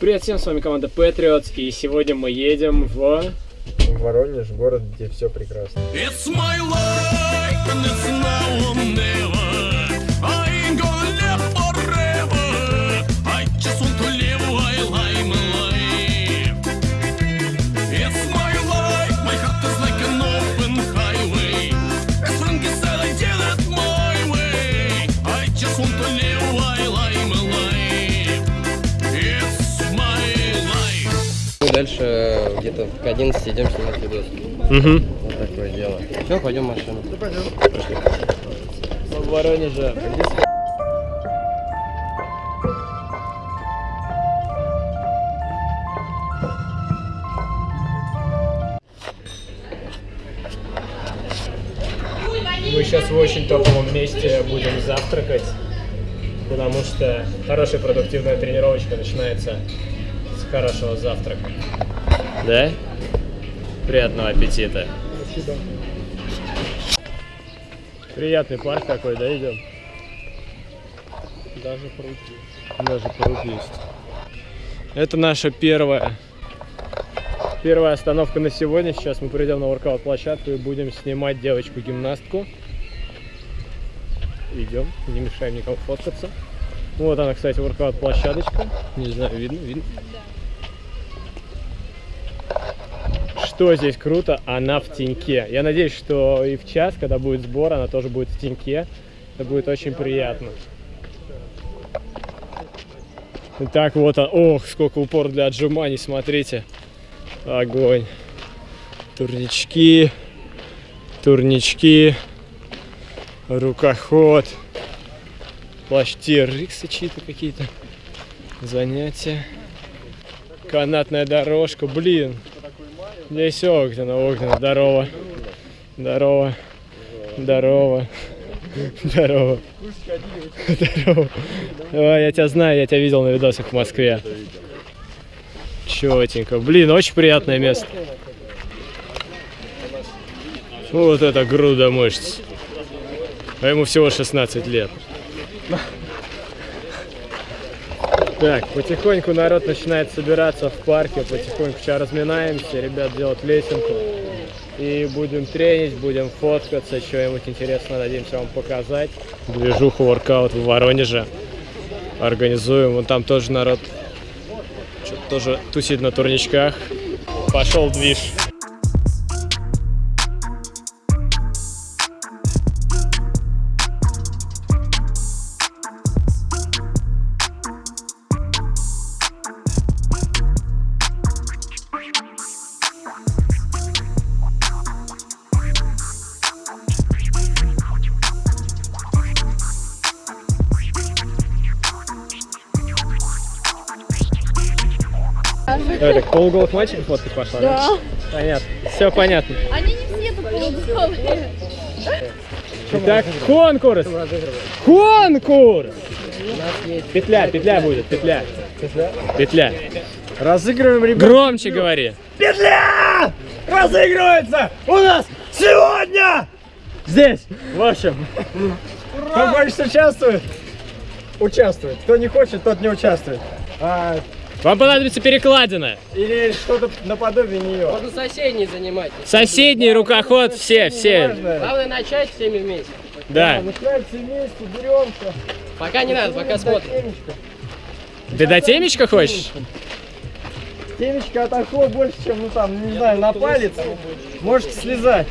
Привет всем, с вами команда Patriots, и сегодня мы едем в... Воронеж, город, где все прекрасно. It's my life and it's now дальше где-то к 11 идем снимать видос. Угу. Вот такое дело. Все, пойдем в машину. В Воронеже. Мы сейчас в очень топовом месте будем завтракать, потому что хорошая продуктивная тренировочка начинается хорошего завтрака. Да? Приятного аппетита. Приятный парк такой, да, идем? Даже пруд есть. Даже пруд есть. Это наша первая первая остановка на сегодня. Сейчас мы придем на воркаут площадку и будем снимать девочку-гимнастку. Идем, не мешаем никому фоткаться. Вот она, кстати, воркаут площадочка. Не знаю, видно, видно. Что здесь круто, она в теньке. Я надеюсь, что и в час, когда будет сбор, она тоже будет в теньке. Это будет очень приятно. Итак, вот он. Ох, сколько упор для отжиманий, смотрите. Огонь. Турнички. Турнички. Рукоход. Плащ TRX чьи-то какие-то. Занятия. Канатная дорожка. Блин. Здесь Огненно, Огненно. Здорово. Здорово. Здорово. Здорово. Здорово. А, я тебя знаю, я тебя видел на видосах в Москве. Четенько. Блин, очень приятное место. Вот это груда мышц. А ему всего 16 лет. Так, потихоньку народ начинает собираться в парке, потихоньку сейчас разминаемся, ребят делают лесенку. И будем тренить, будем фоткаться, что-нибудь интересное надеемся вам показать. Движуху воркаут в Воронеже организуем. Вон там тоже народ тоже тусит на турничках. Пошел движ. Это полуголых мальчиков фоткать пошла? Да. Понятно. Все понятно. Они не все тут полуголые. Итак, конкурс! Конкурс! Петля, петля будет, петля. Петля. Разыгрываем, ребят. Громче говори. Петля! Разыгрывается у нас сегодня! Здесь. В общем, Кто хочет участвует? Участвует. Кто не хочет, тот не участвует. А, вам понадобится перекладина. или что-то наподобие нее. Можно соседний занимать. Соседний рукоход, все, все. Главное начать всеми вместе. Да. Начинаем все вместе, беремся. Пока не надо, пока смотрим. Темечко. Ты до темечка хочешь? Темечко отошло больше, чем, ну там, не знаю, на палец. Можете слезать.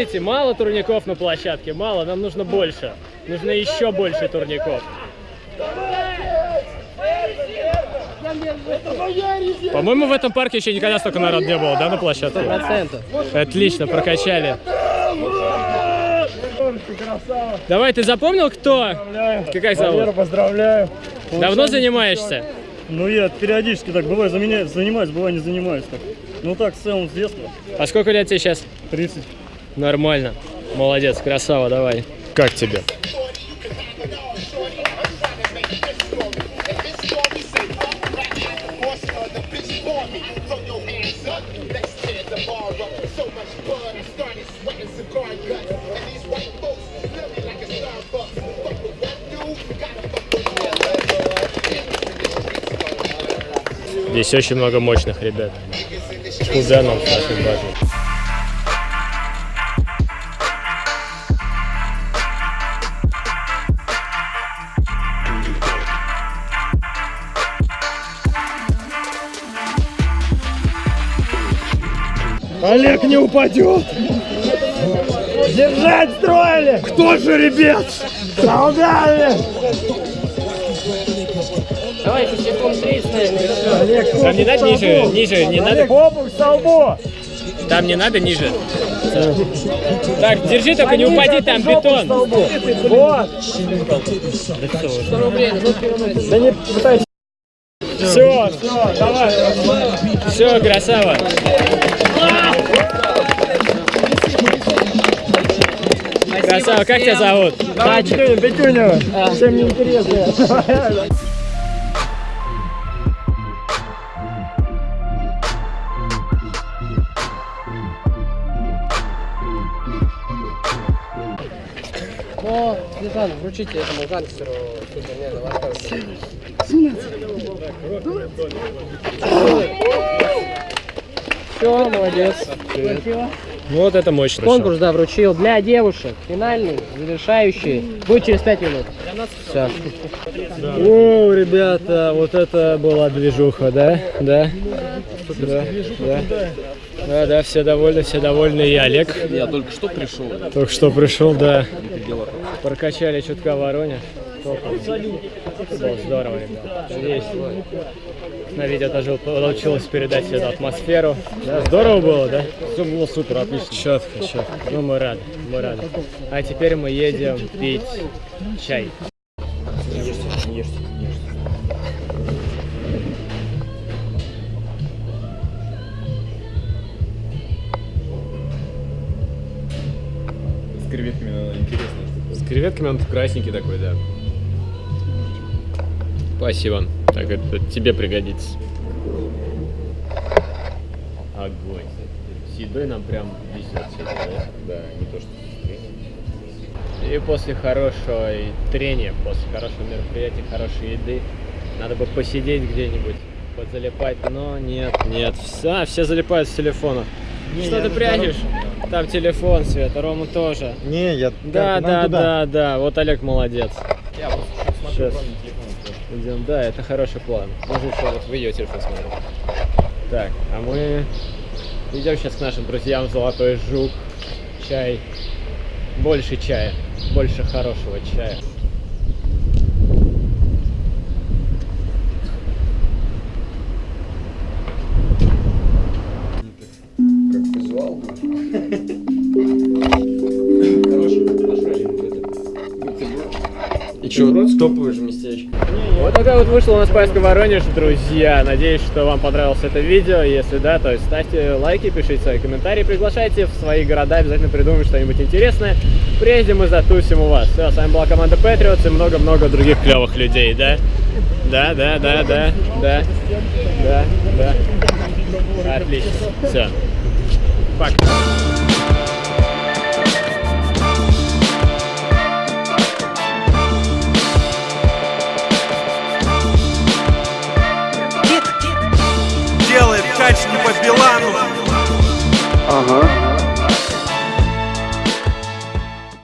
Видите, мало турников на площадке, мало, нам нужно больше. Нужно еще больше турников. По-моему, в этом парке еще никогда столько народ не было, да, на площадке? Процентов. Отлично, прокачали. Давай, ты запомнил, кто? Поздравляю. Как Валера, зовут? поздравляю. Давно занимаешься? Ну, я периодически так бывает заменяю, занимаюсь, бывает не занимаюсь так. Ну, так, в целом, с детства. А сколько лет тебе сейчас? 30. Нормально. Молодец, красава, давай. Как тебе? Здесь очень много мощных ребят. Кузенов очень важно. Олег не упадет! Держать строили! Кто же, ребят? Солдаты! Давай еще секунд 30, наверное. Олег, Там не надо ниже, ниже, не надо. Олег, обувь к столбу! Там не надо ниже. Так, держи, только не упади, там бетон. Вот! 100 рублей, переносит. Да не пытайся. Все, Все, давай. все, красава. Красава, как тебя зовут? Давай, Петюня, Петюня. Всем не интересно. Но, Светлана, вручите этому гангстеру супер, не, давай оставим. Все, молодец. Вот это мощно. Конкурс, да, вручил для девушек. Финальный, завершающий. Будет через 5 минут. Все. О, ребята, вот это была движуха, да? Да? Да, да. Да, да, все довольны, все довольны. И Олег. Я только что пришел. Только что пришел, да. Прокачали чутка Воронеж. Здорово, ребят. Надеюсь, на видео тоже получилось передать эту атмосферу. Да, здорово было, да? Все было супер, отлично. Четко, четко. Ну, мы рады, мы рады. А теперь мы едем пить чай. С креветками надо интересно. С креветками он красненький такой, да. Спасибо. Так, это тебе пригодится. Огонь. С едой нам прям везет сегодня, да? Да, не то что. И после хорошего трения, после хорошего мероприятия, хорошей еды, надо бы посидеть где-нибудь, подзалипать, но нет, нет, все, все залипают с телефона. Что ты прячешь? Там телефон, Света, Рома тоже. Не, я... Да, да, туда. да, да, вот Олег молодец. Я просто смотрю Сейчас. Телефон. Идем, да, это хороший план. Можно еще вот в ее телефон смотреть. Так, а мы идем сейчас к нашим друзьям Золотой Жук. Чай. Больше чая. Больше хорошего чая. Как визуал. Хороший, хороший. И что, топовое же местечко. Вот такая вот вышла у нас поездка в Воронеж, друзья. Надеюсь, что вам понравилось это видео. Если да, то ставьте лайки, пишите свои комментарии, приглашайте в свои города, обязательно придумаем что-нибудь интересное. Приедем и затусим у вас. Все, с вами была команда Patriots и много-много других клевых людей, да? Да, да, да, да, да, да, да. Отлично. Все. Пока.